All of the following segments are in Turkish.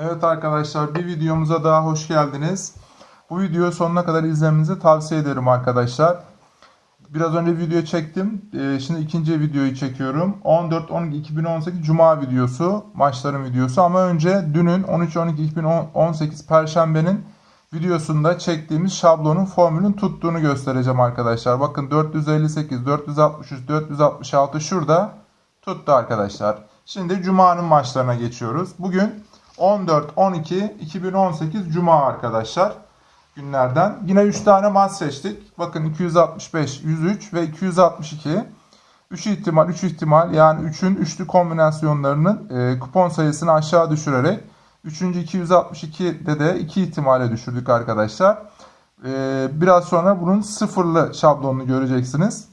Evet arkadaşlar bir videomuza daha hoş geldiniz. Bu videoyu sonuna kadar izlemenizi tavsiye ederim arkadaşlar. Biraz önce video çektim. Ee, Şimdi ikinci videoyu çekiyorum. 14-12-2018 Cuma videosu. Maçların videosu. Ama önce dünün 13-12-2018 Perşembe'nin videosunda çektiğimiz şablonun formülün tuttuğunu göstereceğim arkadaşlar. Bakın 458, 463, 466 şurada tuttu arkadaşlar. Şimdi Cuma'nın maçlarına geçiyoruz. Bugün 14-12-2018 Cuma arkadaşlar günlerden. Yine 3 tane maç seçtik. Bakın 265, 103 ve 262. 3 ihtimal, 3 ihtimal yani 3'ün üçlü kombinasyonlarının e, kupon sayısını aşağı düşürerek 3. 262'de de 2 ihtimale düşürdük arkadaşlar. E, biraz sonra bunun sıfırlı şablonunu göreceksiniz.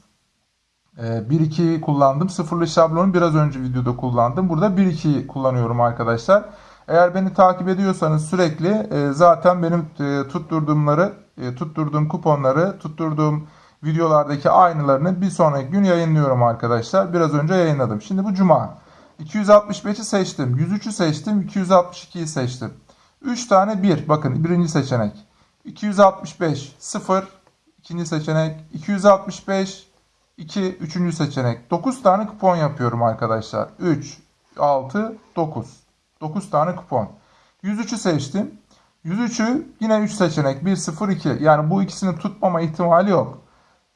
E, 1-2'yi kullandım. Sıfırlı şablonu biraz önce videoda kullandım. Burada 1-2'yi kullanıyorum arkadaşlar. Eğer beni takip ediyorsanız sürekli e, zaten benim e, tutturduğumları, e, tutturduğum kuponları, tutturduğum videolardaki aynılarını bir sonraki gün yayınlıyorum arkadaşlar. Biraz önce yayınladım. Şimdi bu cuma. 265'i seçtim. 103'ü seçtim. 262'yi seçtim. 3 tane 1. Bakın birinci seçenek. 265 0. ikinci seçenek. 265 2. Üçüncü seçenek. 9 tane kupon yapıyorum arkadaşlar. 3, 6, 9. 9 tane kupon. 103'ü seçtim. 103'ü yine 3 seçenek. 1, 0, 2. Yani bu ikisini tutmama ihtimali yok.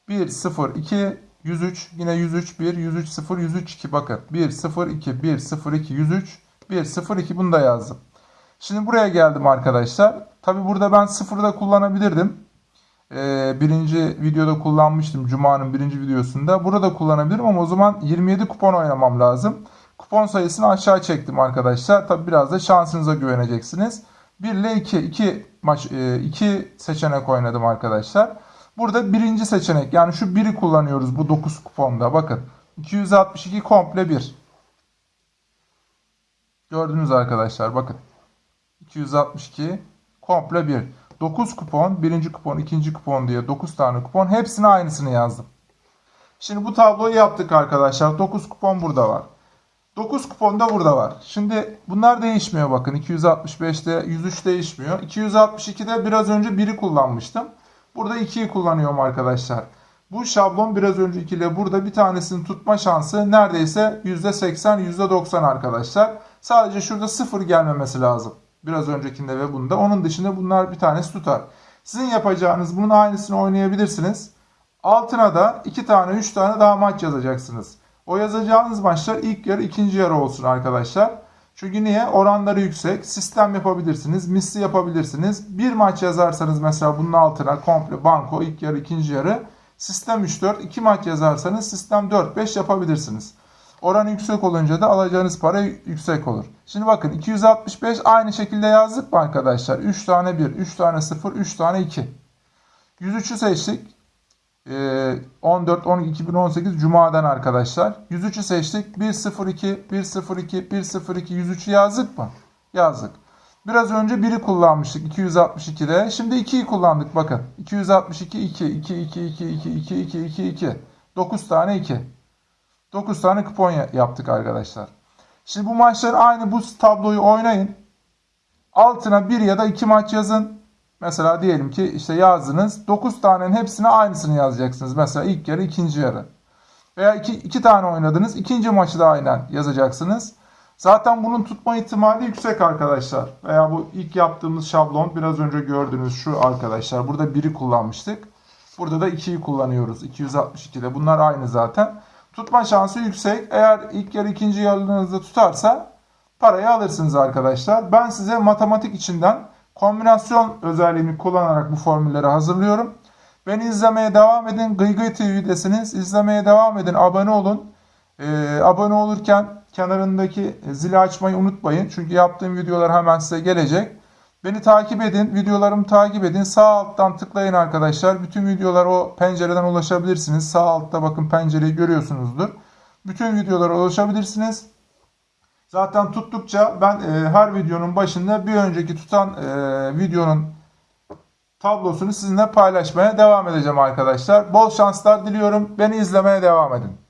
1, 0, 2, 103. Yine 103, 1, 103, 0, 103, 2. Bakın. 1, 0, 2, 1, 0, 2, 103, 1, 0, 2. Bunu da yazdım. Şimdi buraya geldim arkadaşlar. Tabi burada ben 0'ı da kullanabilirdim. Ee, birinci videoda kullanmıştım. Cuma'nın birinci videosunda. Burada kullanabilirim ama o zaman 27 kupon oynamam lazım. Kupon sayısını aşağı çektim arkadaşlar. Tabi biraz da şansınıza güveneceksiniz. 1 ile 2. 2 maç 2 seçenek oynadım arkadaşlar. Burada birinci seçenek yani şu 1'i kullanıyoruz bu 9 kuponda. Bakın 262 komple 1. Gördünüz arkadaşlar bakın. 262 komple 1. 9 kupon, birinci kupon, ikinci kupon diye 9 tane kupon. Hepsine aynısını yazdım. Şimdi bu tabloyu yaptık arkadaşlar. 9 kupon burada var. 9 kupon da burada var. Şimdi bunlar değişmiyor bakın. 265'te 103 değişmiyor. 262'de biraz önce 1'i kullanmıştım. Burada 2'yi kullanıyorum arkadaşlar. Bu şablon biraz öncekiyle burada bir tanesini tutma şansı neredeyse %80 %90 arkadaşlar. Sadece şurada 0 gelmemesi lazım. Biraz öncekinde ve bunda. Onun dışında bunlar bir tanesi tutar. Sizin yapacağınız bunun aynısını oynayabilirsiniz. Altına da 2 tane 3 tane daha maç yazacaksınız. O yazacağınız maçlar ilk yarı ikinci yarı olsun arkadaşlar. Çünkü niye? Oranları yüksek. Sistem yapabilirsiniz. Misli yapabilirsiniz. Bir maç yazarsanız mesela bunun altına komple banko ilk yarı ikinci yarı. Sistem 3-4. iki maç yazarsanız sistem 4-5 yapabilirsiniz. Oran yüksek olunca da alacağınız para yüksek olur. Şimdi bakın 265 aynı şekilde yazdık mı arkadaşlar? 3 tane 1, 3 tane 0, 3 tane 2. 103'ü seçtik. 14 12 2018 Cuma'dan arkadaşlar. 103'ü seçtik. 102 102 102 103'ü yazdık mı? Yazdık. Biraz önce 1'i kullanmıştık 262'de. Şimdi 2'yi kullandık bakın. 262 2 2 2 2 2 2 2 2 2 9 tane 2. 9 tane kupon yaptık arkadaşlar. Şimdi bu maçları aynı bu tabloyu oynayın. Altına 1 ya da 2 maç yazın. Mesela diyelim ki işte yazdınız. 9 tanenin hepsine aynısını yazacaksınız. Mesela ilk yarı, ikinci yarı. Veya 2 iki, iki tane oynadınız. ikinci maçı da aynen yazacaksınız. Zaten bunun tutma ihtimali yüksek arkadaşlar. Veya bu ilk yaptığımız şablon biraz önce gördüğünüz şu arkadaşlar. Burada 1'i kullanmıştık. Burada da 2'yi kullanıyoruz. 262'de. Bunlar aynı zaten. Tutma şansı yüksek. Eğer ilk yarı ikinci yarınızda tutarsa parayı alırsınız arkadaşlar. Ben size matematik içinden kombinasyon özelliğini kullanarak bu formülleri hazırlıyorum. Beni izlemeye devam edin. Gıygıy TV'desiniz. İzlemeye devam edin. Abone olun. Ee, abone olurken kenarındaki zili açmayı unutmayın. Çünkü yaptığım videolar hemen size gelecek. Beni takip edin. Videolarımı takip edin. Sağ alttan tıklayın arkadaşlar. Bütün videolar o pencereden ulaşabilirsiniz. Sağ altta bakın pencereyi görüyorsunuzdur. Bütün videolara ulaşabilirsiniz. Zaten tuttukça ben e, her videonun başında bir önceki tutan e, videonun tablosunu sizinle paylaşmaya devam edeceğim arkadaşlar. Bol şanslar diliyorum. Beni izlemeye devam edin.